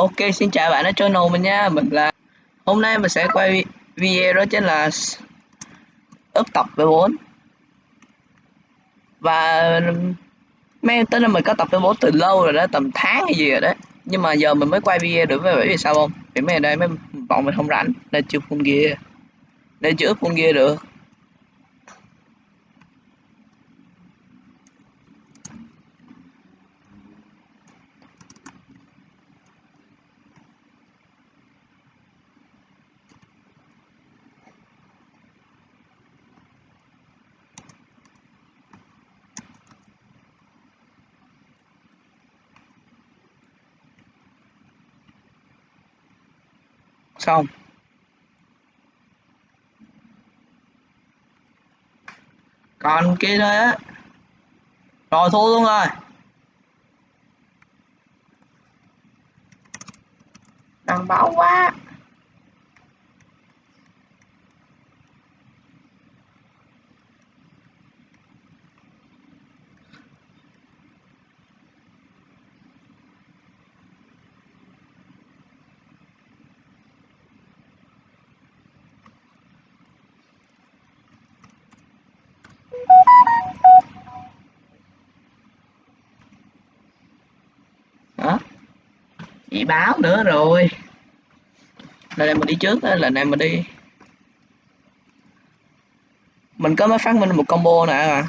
Ok, xin chào bạn ở channel mình nha. Mình là hôm nay mình sẽ quay video đó chính là ướp tập V4. Và mấy tính là mình có tập V4 từ lâu rồi đó, tầm tháng hay gì rồi đó. Nhưng mà giờ mình mới quay video được với bởi vì sao không? Vì mấy ngày đây mấy bọn mình không rảnh nên chưa full gear. Nên chưa ướp full gear được. Xong. Còn kia đây á. Rồi thua luôn rồi. Đằng báo quá. Chị báo nữa rồi. Lần này mình đi trước đó lần này mình đi. Mình có mới phát minh một combo nè. Mà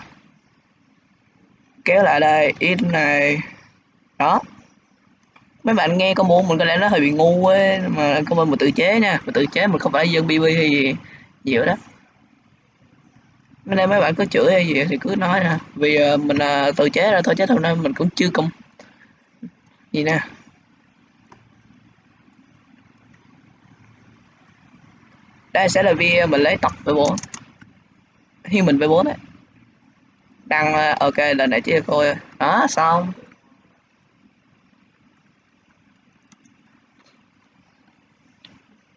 kéo lại đây in này. Đó. Mấy bạn nghe combo mình có lẽ nó hơi bị ngu ấy mà combo mình tự chế nha. Mình tự chế mình không phải dân bb hay gì nhiều đó. Nên đây mấy bạn có chửi hay gì thì cứ nói nè. Vì uh, mình uh, tự chế ra thôi chứ hôm nay mình cũng chưa công gì nè. Đây sẽ là video mình lấy tập với bốn. Khi mình V4 đấy. Đăng ờ, ok, lần này chia coi đó, xong.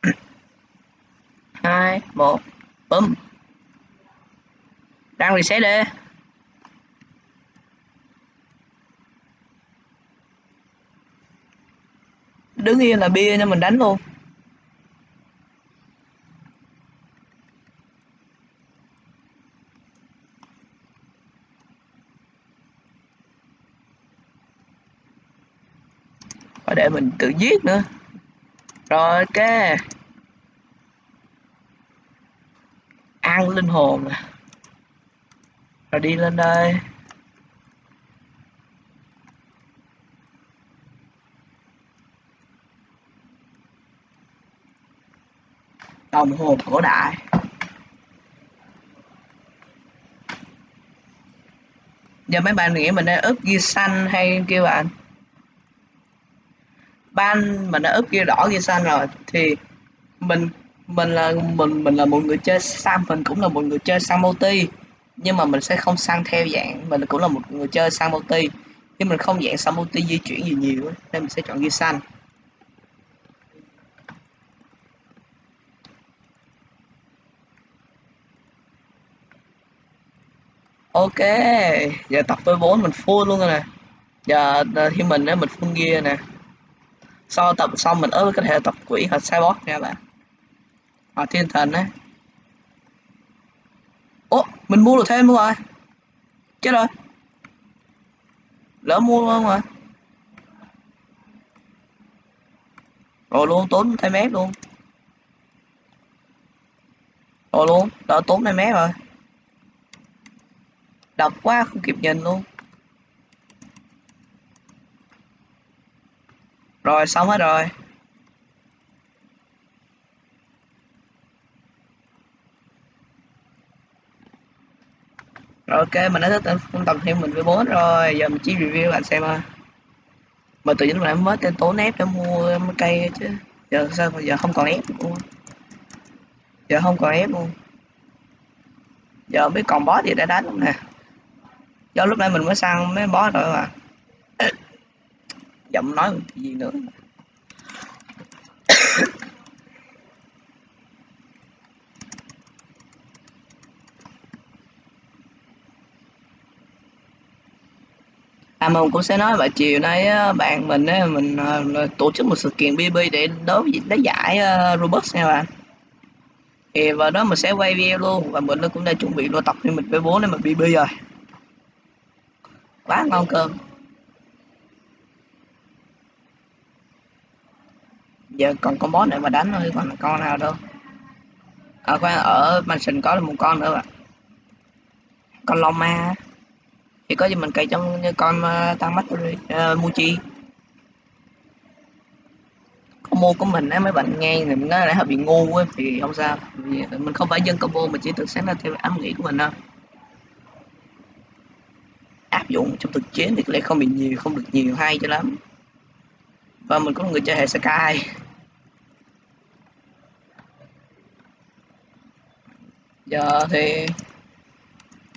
Hai, một, bấm. Đang reset đi. Đứng yên là bia cho mình đánh luôn. Để mình tự giết nữa. Rồi, ok. Ăn linh hồn nè. Rồi đi lên đây. Đồng hồ cổ đại. Giờ mấy bạn nghĩ mình đang ướp ghi xanh hay kêu bạn? Ban mà nó ướp kia đỏ kia xanh rồi, thì mình mình là, mình mình là một người chơi sam, mình cũng là một người chơi sam multi. Nhưng mà mình sẽ không sang theo dạng, mình cũng là một người chơi sang multi. Nhưng mình không dạng sang multi di chuyển gì nhiều nên mình sẽ chọn ghi xanh. Ok, giờ tập với bốn mình full luôn rồi nè. Giờ thì mình á, mình full gear nè sau tập xong mình ớt có thể tập quỷ hoặc cyborg nha bạn. Hoặc thiên thần đấy ố mình mua được thêm luôn rồi. Chết rồi. Lỡ mua luôn rồi? Rồi luôn, tốn thêm mét luôn. Rồi luôn, đỡ tốn thêm mét rồi. Đọc quá, không kịp nhìn luôn. Rồi, xong hết rồi. Rồi, ok, mình đã thích tên tập thêm mình với bốn rồi. Giờ mình chỉ review bạn xem thôi. mà tự nhiên lại mới tên tốn ép để mua cây chứ. Giờ sao giờ không còn ép luôn. Giờ không còn ép luôn. Giờ mới còn boss gì đã đánh nè. Do lúc nãy mình mới sang mấy boss rồi mà giọng nói gì nữa. À mình cũng sẽ nói vào chiều nay bạn mình á, mình à, tổ chức một sự kiện BB để đối lấy giải à, Robux nha bạn. Thì vào đó mình sẽ quay video luôn và mình cũng đã chuẩn bị luôn tập thì mình với bố nên mình BB rồi. Quá ngon cơm. Giờ còn con boss này mà đánh thôi còn con nào đâu. À khoan ở mansion có một con nữa bạn. Con long ma. Thì có gì mình cày trong như con uh, tăng mắt uh, ờ, Muchi mua của mình á mấy bạn nghe thì mình nói là hơi bị ngu á thì không sao. Mình không phải dân combo mà chỉ tự sáng ra theo ám nghĩ của mình thôi áp dụng trong thực chiến thì có lẽ không bị nhiều không được nhiều hay cho lắm. Và mình có người chơi hệ Sky giờ thì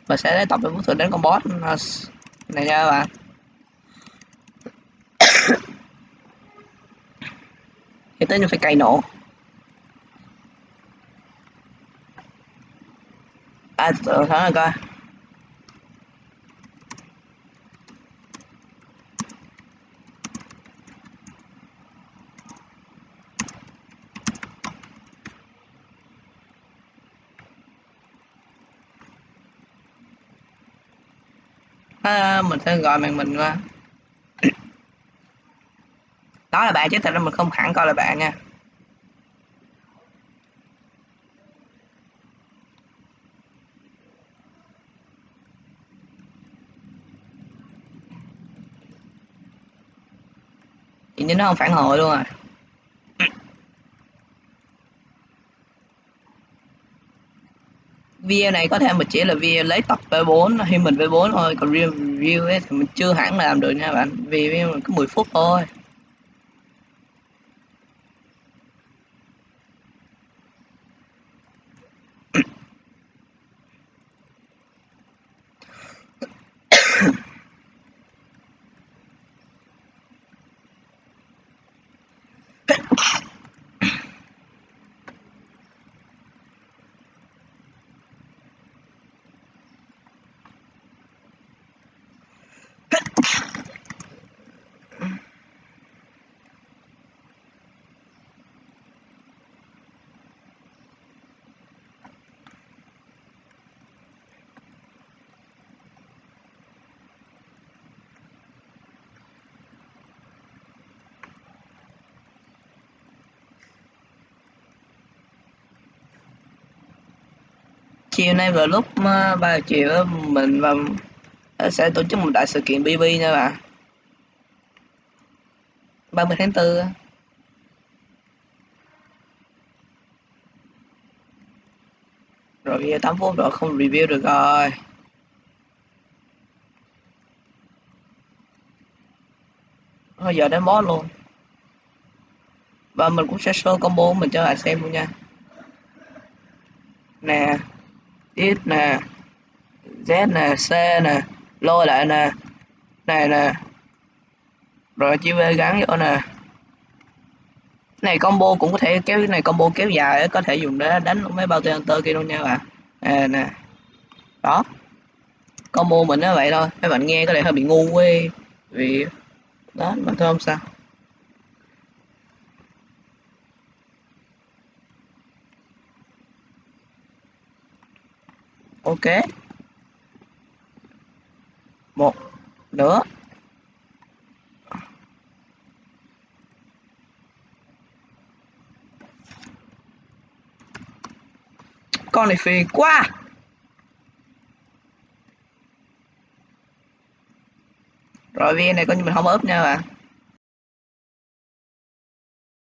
mình sẽ tập về bước thử đến con boss này nha các bạn. Thì tới như phải cày nổ. À từ thắng rồi coi. À, mình sẽ gọi màn mình qua. Đó là bạn chứ thật ra mình không hẳn coi là bạn nha. Thì nó không phản hồi luôn rồi video này, có thể mình chỉ là video lấy tập V4 thì mình V4 thôi, còn review ấy thì mình chưa hẳn làm được nha bạn. Vì mình có 10 phút thôi. Chiều nay vào lúc 3 ờ, chiều mình và sẽ tổ chức một đại sự kiện BB nha bạn 30 tháng 4 rồi video 8 phút rồi không review được rồi. Thôi giờ đến boss luôn. Và mình cũng sẽ show combo của mình cho bạn xem luôn nha. Nè x nè z nè c nè lôi lại nè này nè. Rồi chữ v gắn vô nè. Này combo cũng có thể kéo cái này combo kéo dài có thể dùng để đánh mấy bao tên kia luôn nha bạn. À, nè. Đó. Combo mình nó vậy thôi. Mấy bạn nghe có thể hơi bị ngu quê vì đó mà thôi không sao. Ok. Một, nữa. Con này phiền quá. Rồi viên này coi như mình không ướp nha bạn